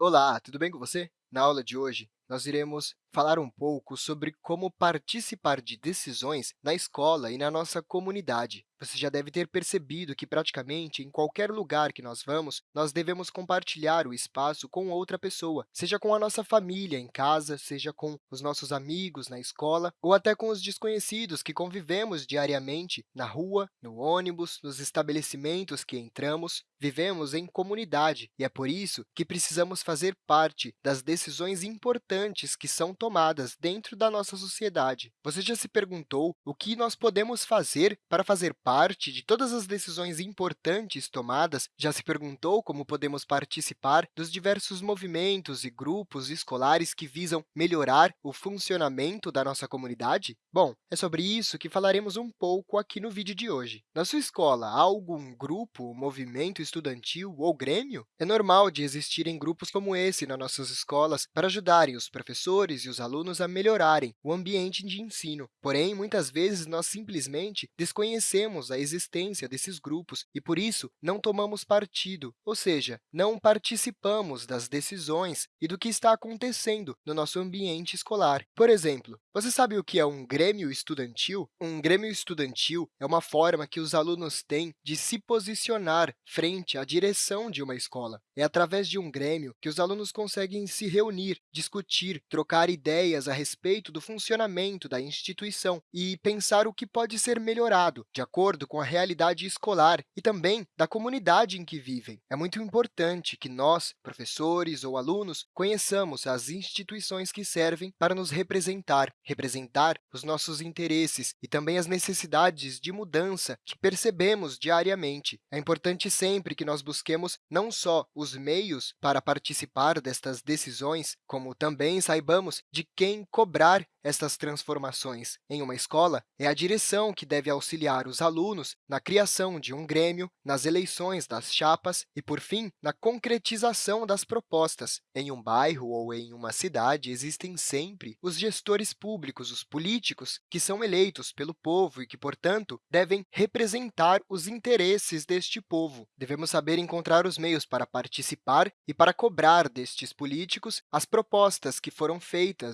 Olá, tudo bem com você? Na aula de hoje, nós iremos falar um pouco sobre como participar de decisões na escola e na nossa comunidade. Você já deve ter percebido que, praticamente, em qualquer lugar que nós vamos, nós devemos compartilhar o espaço com outra pessoa, seja com a nossa família em casa, seja com os nossos amigos na escola, ou até com os desconhecidos que convivemos diariamente na rua, no ônibus, nos estabelecimentos que entramos. Vivemos em comunidade, e é por isso que precisamos fazer parte das decisões importantes que são tomadas dentro da nossa sociedade. Você já se perguntou o que nós podemos fazer para fazer parte de todas as decisões importantes tomadas? Já se perguntou como podemos participar dos diversos movimentos e grupos escolares que visam melhorar o funcionamento da nossa comunidade? Bom, é sobre isso que falaremos um pouco aqui no vídeo de hoje. Na sua escola, há algum grupo, movimento estudantil ou grêmio? É normal de existirem grupos como esse nas nossas escolas para ajudarem os professores os alunos a melhorarem o ambiente de ensino. Porém, muitas vezes, nós simplesmente desconhecemos a existência desses grupos e, por isso, não tomamos partido, ou seja, não participamos das decisões e do que está acontecendo no nosso ambiente escolar. Por exemplo, você sabe o que é um grêmio estudantil? Um grêmio estudantil é uma forma que os alunos têm de se posicionar frente à direção de uma escola. É através de um grêmio que os alunos conseguem se reunir, discutir, trocar ideias a respeito do funcionamento da instituição e pensar o que pode ser melhorado, de acordo com a realidade escolar e também da comunidade em que vivem. É muito importante que nós, professores ou alunos, conheçamos as instituições que servem para nos representar, representar os nossos interesses e também as necessidades de mudança que percebemos diariamente. É importante sempre que nós busquemos não só os meios para participar destas decisões, como também saibamos de quem cobrar estas transformações. Em uma escola, é a direção que deve auxiliar os alunos na criação de um grêmio, nas eleições das chapas e, por fim, na concretização das propostas. Em um bairro ou em uma cidade, existem sempre os gestores públicos, os políticos, que são eleitos pelo povo e que, portanto, devem representar os interesses deste povo. Devemos saber encontrar os meios para participar e para cobrar destes políticos as propostas que foram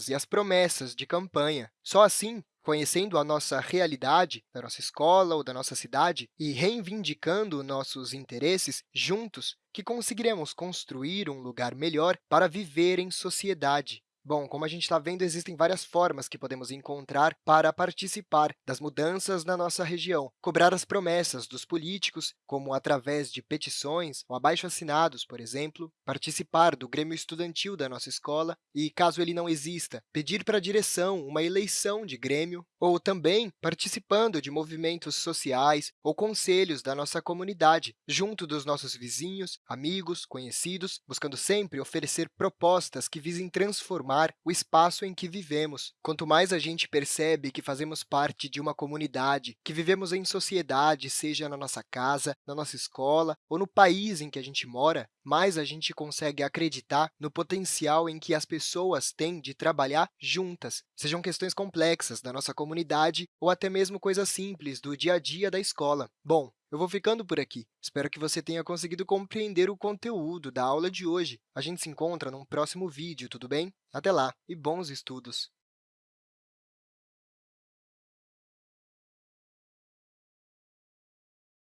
e as promessas de campanha. Só assim, conhecendo a nossa realidade da nossa escola ou da nossa cidade e reivindicando nossos interesses juntos, que conseguiremos construir um lugar melhor para viver em sociedade. Bom, como a gente está vendo, existem várias formas que podemos encontrar para participar das mudanças na nossa região. Cobrar as promessas dos políticos, como através de petições ou abaixo-assinados, por exemplo. Participar do grêmio estudantil da nossa escola e, caso ele não exista, pedir para a direção uma eleição de grêmio. Ou também participando de movimentos sociais ou conselhos da nossa comunidade, junto dos nossos vizinhos, amigos, conhecidos, buscando sempre oferecer propostas que visem transformar transformar o espaço em que vivemos. Quanto mais a gente percebe que fazemos parte de uma comunidade, que vivemos em sociedade, seja na nossa casa, na nossa escola ou no país em que a gente mora, mais a gente consegue acreditar no potencial em que as pessoas têm de trabalhar juntas, sejam questões complexas da nossa comunidade ou até mesmo coisas simples do dia a dia da escola. Bom, eu vou ficando por aqui. Espero que você tenha conseguido compreender o conteúdo da aula de hoje. A gente se encontra num próximo vídeo, tudo bem? Até lá e bons estudos!